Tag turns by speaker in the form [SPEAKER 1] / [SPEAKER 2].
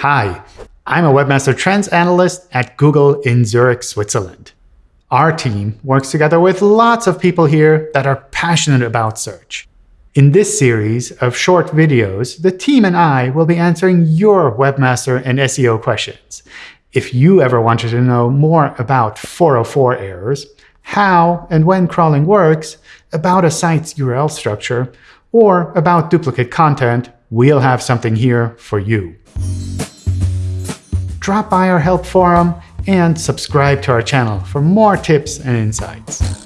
[SPEAKER 1] Hi, I'm a Webmaster Trends Analyst at Google in Zurich, Switzerland. Our team works together with lots of people here that are passionate about search. In this series of short videos, the team and I will be answering your webmaster and SEO questions. If you ever wanted to know more about 404 errors, how and when crawling works, about a site's URL structure, or about duplicate content, we'll have something here for you drop by our help forum and subscribe to our channel for more tips and insights.